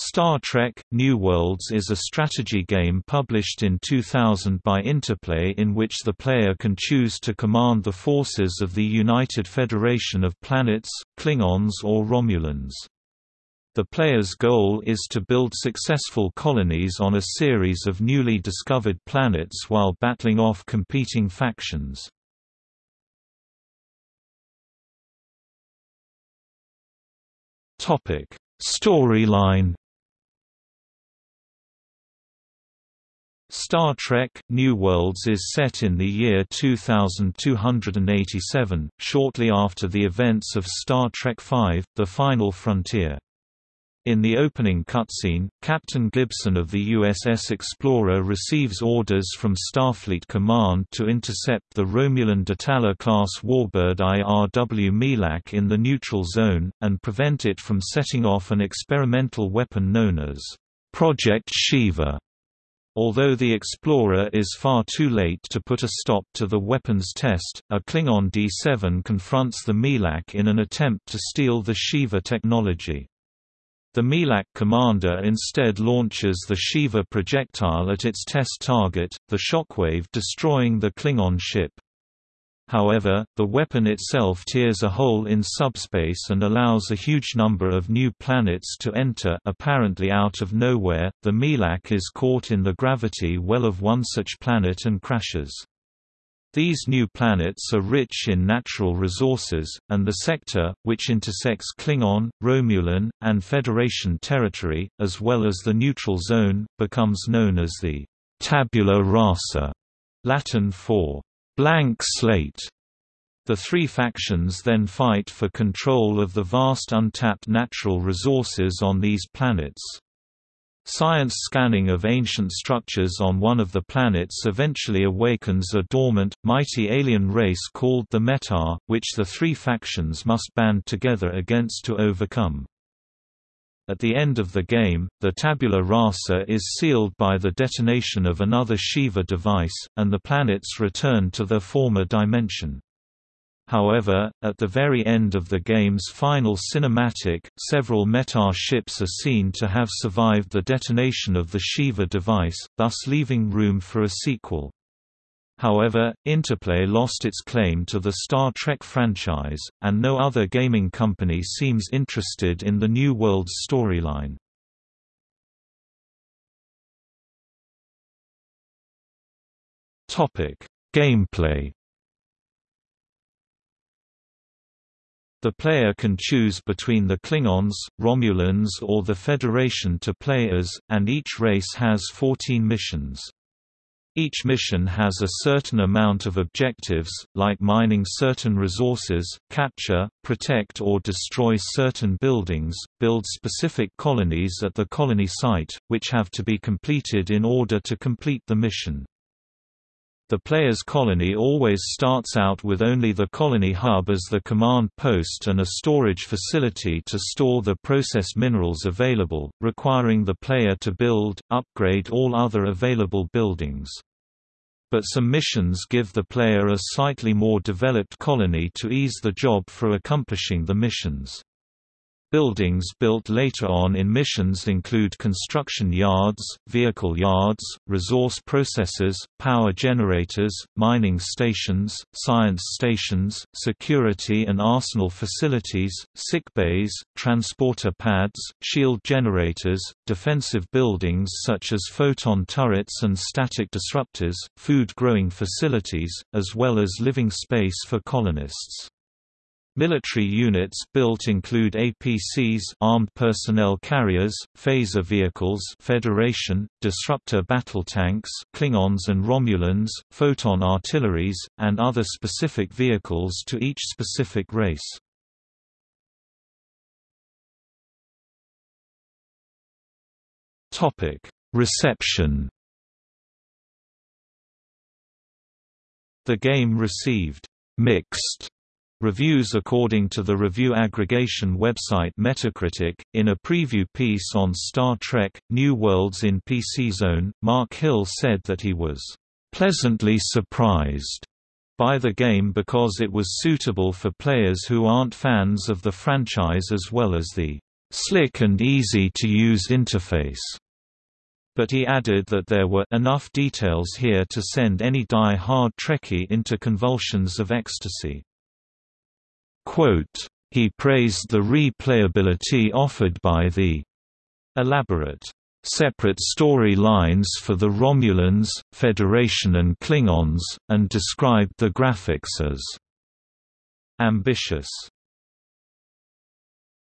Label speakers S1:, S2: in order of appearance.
S1: Star Trek – New Worlds is a strategy game published in 2000 by Interplay in which the player can choose to command the forces of the United Federation of Planets, Klingons or Romulans. The player's goal is to build successful colonies on a series of newly discovered planets while battling off competing factions. Storyline Star Trek – New Worlds is set in the year 2287, shortly after the events of Star Trek V – The Final Frontier. In the opening cutscene, Captain Gibson of the USS Explorer receives orders from Starfleet Command to intercept the Romulan Dattala-class warbird IRW Milak in the neutral zone, and prevent it from setting off an experimental weapon known as Project Shiva. Although the Explorer is far too late to put a stop to the weapons test, a Klingon D-7 confronts the Milak in an attempt to steal the Shiva technology. The Milak commander instead launches the Shiva projectile at its test target, the Shockwave destroying the Klingon ship. However, the weapon itself tears a hole in subspace and allows a huge number of new planets to enter apparently out of nowhere. The Milak is caught in the gravity well of one such planet and crashes. These new planets are rich in natural resources, and the sector, which intersects Klingon, Romulan, and Federation territory, as well as the neutral zone, becomes known as the tabula rasa, Latin for blank slate. The three factions then fight for control of the vast untapped natural resources on these planets. Science scanning of ancient structures on one of the planets eventually awakens a dormant, mighty alien race called the Metar, which the three factions must band together against to overcome. At the end of the game, the tabula rasa is sealed by the detonation of another Shiva device, and the planets return to their former dimension. However, at the very end of the game's final cinematic, several Metar ships are seen to have survived the detonation of the Shiva device, thus leaving room for a sequel. However, Interplay lost its claim to the Star Trek franchise, and no other gaming company seems interested in the New World's storyline. Gameplay The player can choose between the Klingons, Romulans or the Federation to play as, and each race has 14 missions. Each mission has a certain amount of objectives, like mining certain resources, capture, protect or destroy certain buildings, build specific colonies at the colony site, which have to be completed in order to complete the mission. The player's colony always starts out with only the colony hub as the command post and a storage facility to store the processed minerals available, requiring the player to build, upgrade all other available buildings. But some missions give the player a slightly more developed colony to ease the job for accomplishing the missions. Buildings built later on in missions include construction yards, vehicle yards, resource processors, power generators, mining stations, science stations, security and arsenal facilities, sick bays, transporter pads, shield generators, defensive buildings such as photon turrets and static disruptors, food growing facilities, as well as living space for colonists. Military units built include APCs armed personnel carriers, phaser vehicles Federation, disruptor battle tanks Klingons and Romulans, photon artilleries, and other specific vehicles to each specific race. Reception The game received «mixed» Reviews according to the review aggregation website Metacritic, in a preview piece on Star Trek, New Worlds in PC Zone, Mark Hill said that he was "...pleasantly surprised." by the game because it was suitable for players who aren't fans of the franchise as well as the slick and easy to use interface. But he added that there were enough details here to send any die-hard Trekkie into convulsions of ecstasy. He praised the replayability offered by the elaborate separate story lines for the Romulans, Federation and Klingons, and described the graphics as ambitious